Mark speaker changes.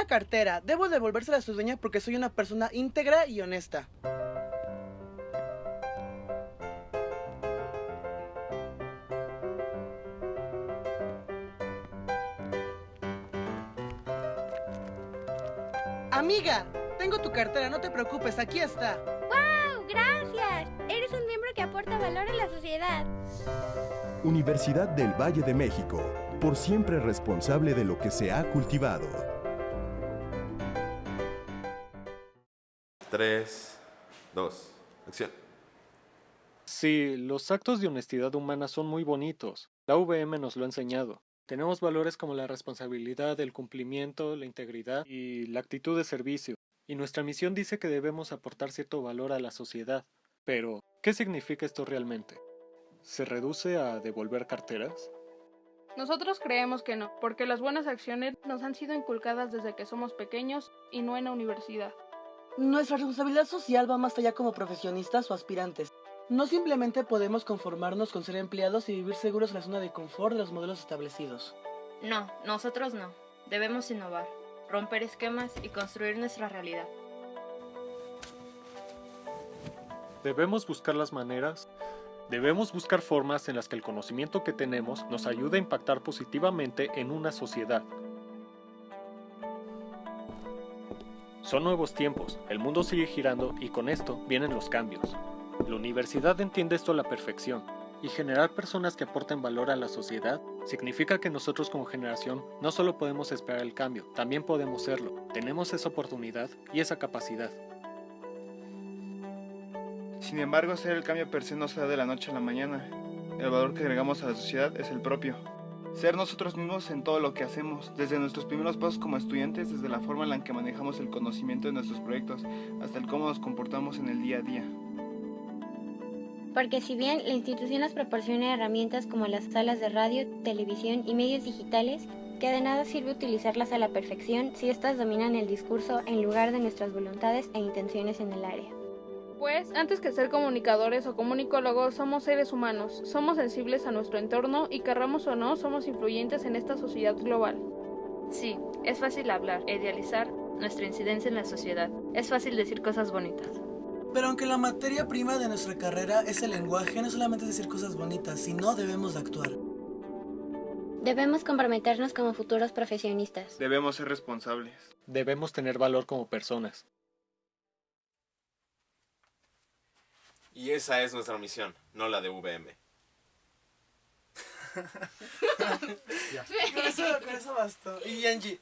Speaker 1: Una cartera. Debo devolvérsela a su dueña porque soy una persona íntegra y honesta. Amiga, tengo tu cartera, no te preocupes, aquí está.
Speaker 2: ¡Wow! ¡Gracias! Eres un miembro que aporta valor a la sociedad.
Speaker 3: Universidad del Valle de México, por siempre responsable de lo que se ha cultivado.
Speaker 4: 3, 2, acción.
Speaker 5: Sí, los actos de honestidad humana son muy bonitos. La VM nos lo ha enseñado. Tenemos valores como la responsabilidad, el cumplimiento, la integridad y la actitud de servicio. Y nuestra misión dice que debemos aportar cierto valor a la sociedad. Pero, ¿qué significa esto realmente? ¿Se reduce a devolver carteras?
Speaker 6: Nosotros creemos que no, porque las buenas acciones nos han sido inculcadas desde que somos pequeños y no en la universidad.
Speaker 1: Nuestra responsabilidad social va más allá como profesionistas o aspirantes. No simplemente podemos conformarnos con ser empleados y vivir seguros en la zona de confort de los modelos establecidos.
Speaker 7: No, nosotros no. Debemos innovar, romper esquemas y construir nuestra realidad.
Speaker 5: Debemos buscar las maneras, debemos buscar formas en las que el conocimiento que tenemos nos ayude a impactar positivamente en una sociedad. Son nuevos tiempos, el mundo sigue girando y con esto vienen los cambios. La universidad entiende esto a la perfección, y generar personas que aporten valor a la sociedad significa que nosotros como generación no solo podemos esperar el cambio, también podemos serlo. Tenemos esa oportunidad y esa capacidad.
Speaker 8: Sin embargo, hacer el cambio per se no se da de la noche a la mañana. El valor que agregamos a la sociedad es el propio. Ser nosotros mismos en todo lo que hacemos, desde nuestros primeros pasos como estudiantes, desde la forma en la que manejamos el conocimiento de nuestros proyectos, hasta el cómo nos comportamos en el día a día.
Speaker 2: Porque si bien la institución nos proporciona herramientas como las salas de radio, televisión y medios digitales, que de nada sirve utilizarlas a la perfección si éstas dominan el discurso en lugar de nuestras voluntades e intenciones en el área.
Speaker 6: Pues, antes que ser comunicadores o comunicólogos, somos seres humanos, somos sensibles a nuestro entorno y querramos o no, somos influyentes en esta sociedad global.
Speaker 7: Sí, es fácil hablar e idealizar nuestra incidencia en la sociedad. Es fácil decir cosas bonitas.
Speaker 1: Pero aunque la materia prima de nuestra carrera es el lenguaje, no solamente decir cosas bonitas, sino debemos de actuar.
Speaker 2: Debemos comprometernos como futuros profesionistas.
Speaker 8: Debemos ser responsables.
Speaker 5: Debemos tener valor como personas.
Speaker 4: Y esa es nuestra misión, no la de VM.
Speaker 1: con, eso, con eso bastó. Y Angie.